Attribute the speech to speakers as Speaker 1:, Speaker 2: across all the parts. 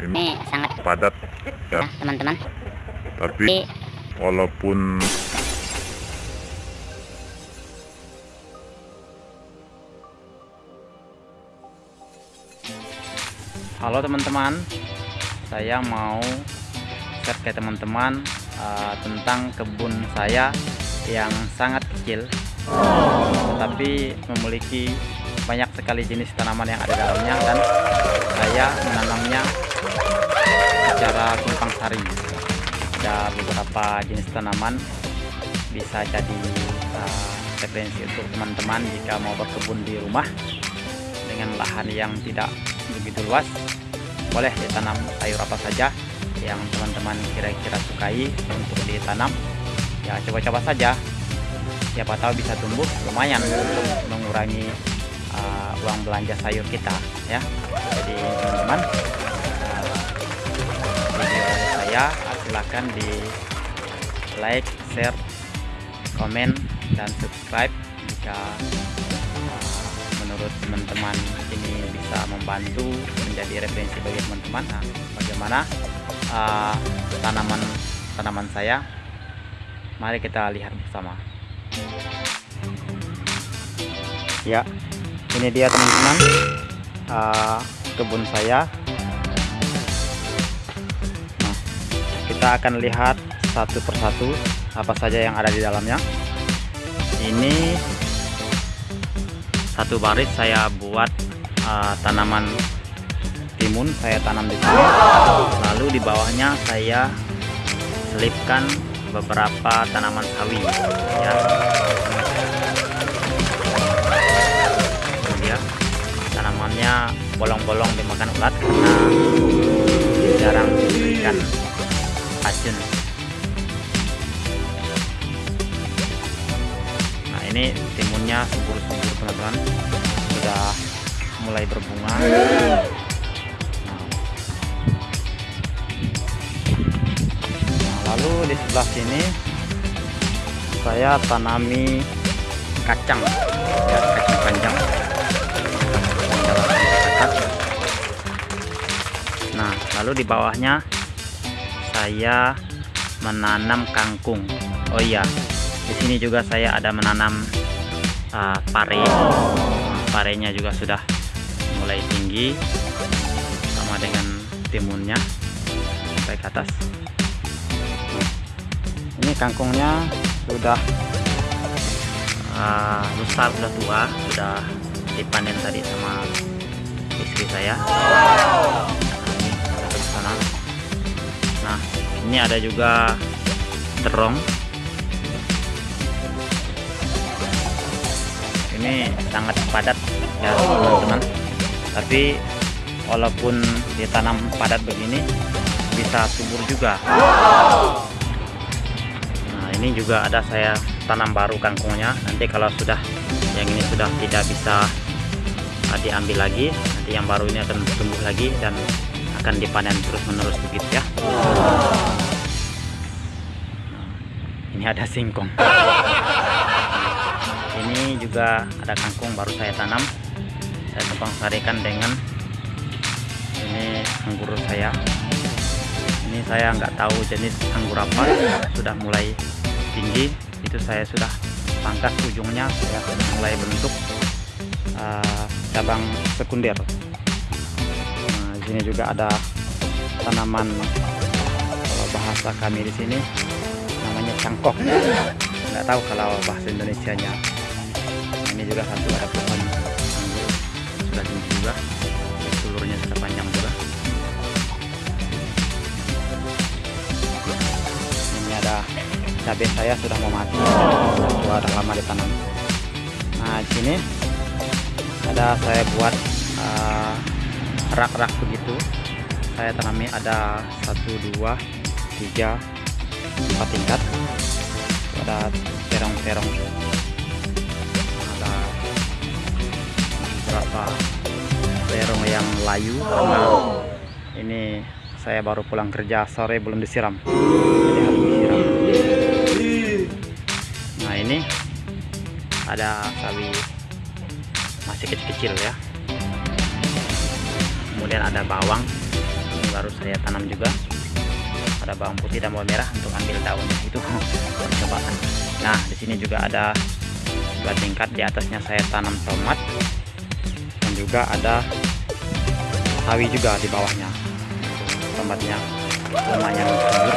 Speaker 1: ini sangat
Speaker 2: padat ya.
Speaker 1: Ya teman-teman.
Speaker 2: Tapi walaupun
Speaker 3: Halo teman-teman, saya mau share ke teman-teman uh, tentang kebun saya yang sangat kecil, tetapi memiliki banyak sekali jenis tanaman yang ada dalamnya dan saya menanamnya secara tumpang sari. Ada beberapa jenis tanaman bisa jadi uh, referensi untuk teman-teman jika mau berkebun di rumah dengan lahan yang tidak begitu luas. Boleh ditanam sayur apa saja yang teman-teman kira-kira sukai untuk ditanam. Ya coba-coba saja. Siapa tahu bisa tumbuh lumayan untuk mengurangi uh, uang belanja sayur kita ya. Jadi teman-teman saya silahkan di like share komen dan subscribe jika menurut teman-teman ini bisa membantu menjadi referensi bagi teman-teman. Nah, bagaimana uh, tanaman tanaman saya? Mari kita lihat bersama. Ya ini dia teman-teman. Uh, kebun saya kita akan lihat satu persatu apa saja yang ada di dalamnya. Ini satu baris saya buat uh, tanaman timun saya tanam di sini. Lalu di bawahnya saya selipkan beberapa tanaman sawi. Ya. Dia tanamannya bolong-bolong dimakan ulat karena jarang diberikan racun nah ini timunnya subur-subur teman-teman. Sudah mulai berbunga. Nah. Nah, lalu di sebelah sini saya tanami kacang. Ya kacang panjang. Nah lalu di bawahnya saya menanam kangkung. Oh iya di sini juga saya ada menanam uh, pare. Parenya juga sudah mulai tinggi sama dengan timunnya sampai ke atas. Ini kangkungnya sudah uh, besar sudah tua sudah dipanen tadi sama istri saya ini ada juga terong. Ini sangat padat ya teman-teman. Tapi walaupun ditanam padat begini bisa subur juga. Nah ini juga ada saya tanam baru kangkungnya. Nanti kalau sudah yang ini sudah tidak bisa diambil lagi nanti yang baru ini akan tumbuh lagi dan akan dipanen terus menerus begitu ya ini ada singkong. Ini juga ada kangkung baru saya tanam. Saya tumpang sarikan dengan ini anggur saya. Ini saya nggak tahu jenis anggur apa. Sudah mulai tinggi. Itu saya sudah pangkas ujungnya. Saya sudah mulai bentuk uh, cabang sekunder. Nah, di sini juga ada tanaman bahasa kami di sini cangkok nggak tahu kalau bahasa Indonesia nya ini juga satu ada pohon. Sudah tinggi juga seluruhnya sudah panjang juga. Ini ada cabai saya sudah mau mati. Sudah lama ditanam. Nah di sini ada saya buat rak-rak uh, begitu. Saya tanami ada satu dua tiga empat tingkat. Ada terong-terong. Ada beberapa terong yang layu. Karena ini saya baru pulang kerja sore belum disiram. Jadi harus disiram. Nah ini ada sawi masih kecil-kecil ya. Kemudian ada bawang. Ini baru saya tanam juga ada bawang putih dan bawang merah untuk ambil daunnya itu percobaan nah di sini juga ada dua tingkat. Di atasnya saya tanam tomat. Dan juga ada sawi juga di bawahnya. Tomatnya lumayan subur.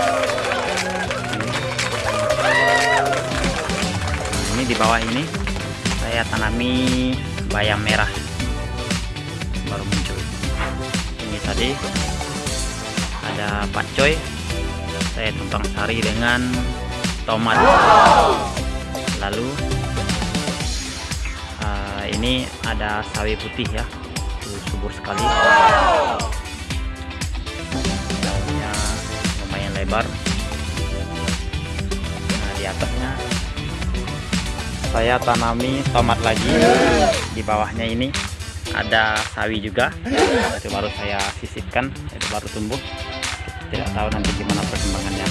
Speaker 3: Nah, ini di bawah ini saya tanami bayam merah. Baru muncul. Ini tadi ada pakcoy saya tumpang sari dengan tomat. Lalu uh, ini ada sawi putih ya subur sekali. Daunnya lumayan lebar. Nah di atasnya saya tanami tomat lagi. Di bawahnya ini ada sawi juga. Itu baru saya sisipkan itu baru tumbuh tidak tahu nanti gimana perkembangannya.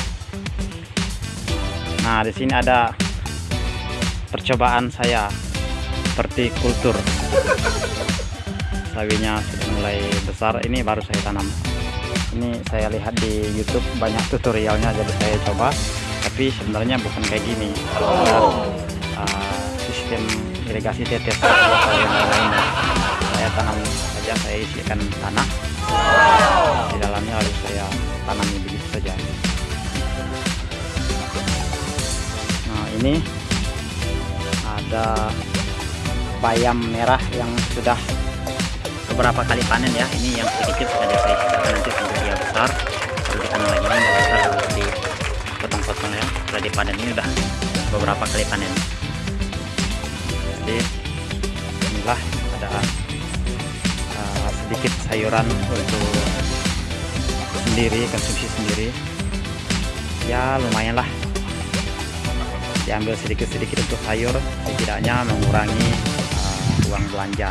Speaker 3: Nah di sini ada percobaan saya seperti kultur. Sawinya sudah mulai besar ini baru saya tanam. Ini saya lihat di YouTube banyak tutorialnya jadi saya coba. Tapi sebenarnya bukan kayak gini. Ada uh, sistem irigasi tetes saya tanam saja saya isikan tanah nah ini ada bayam merah yang sudah beberapa kali panen ya. Ini yang sedikit saja saya sisakan nanti sampai dia besar. Baru ditanam lagi ini udah besar baru dipotong-potong ya. Sudah dipanen ini udah beberapa kali panen. Jadi inilah ada uh, sedikit sayuran untuk sendiri konsumsi sendiri. Ya lumayan lah diambil sedikit-sedikit untuk sayur setidaknya mengurangi uh, uang belanja